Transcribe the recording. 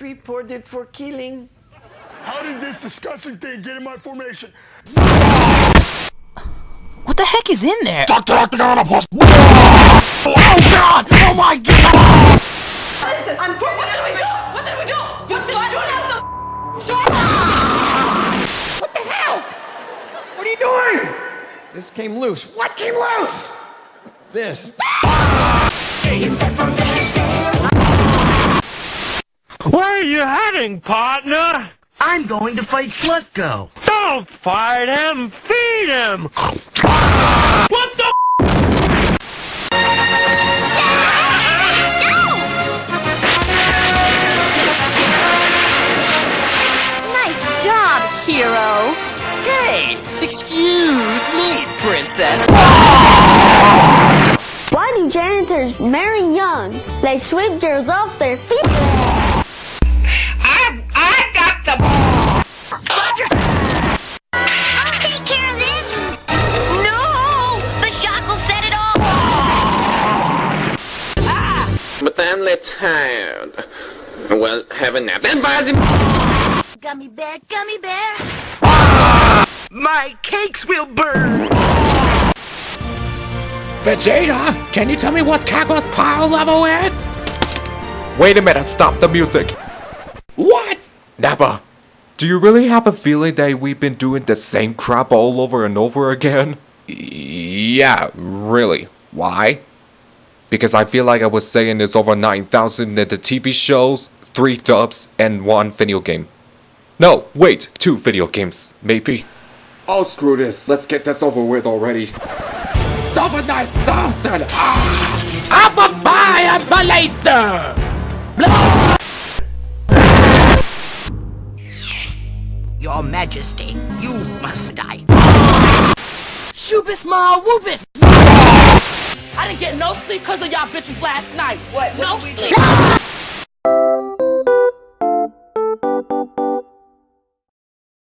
reported for killing. How did this disgusting thing get in my formation? What the heck is in there? Dr. Octagonopus! Oh god! Oh my god! I'm for what did we do? What did we do? What did we do? What the hell? What are you doing? This came loose. What came loose? This. Where are you heading, partner? I'm going to fight Slutko. Don't fight him, feed him! What the? Nice job, hero. Hey, excuse me, princess. Why do janitors marry young? They sweep girls off their feet. But I'm tired. Well, have a nap. Then buy Gummy bear, gummy bear. My cakes will burn. Vegeta, can you tell me what Kakarot's power level is? Wait a minute, stop the music. What? Nappa, do you really have a feeling that we've been doing the same crap all over and over again? Yeah, really. Why? Because I feel like I was saying this over 9,000 in the TV shows, 3 dubs, and 1 video game. No, wait, 2 video games, maybe. Oh, screw this. Let's get this over with already. Over 9,000! Ah! I'm a fire blazer! Your Majesty, you must die. Shoopus ma whoopus! I didn't get no sleep because of y'all bitches last night. What? No What we sleep.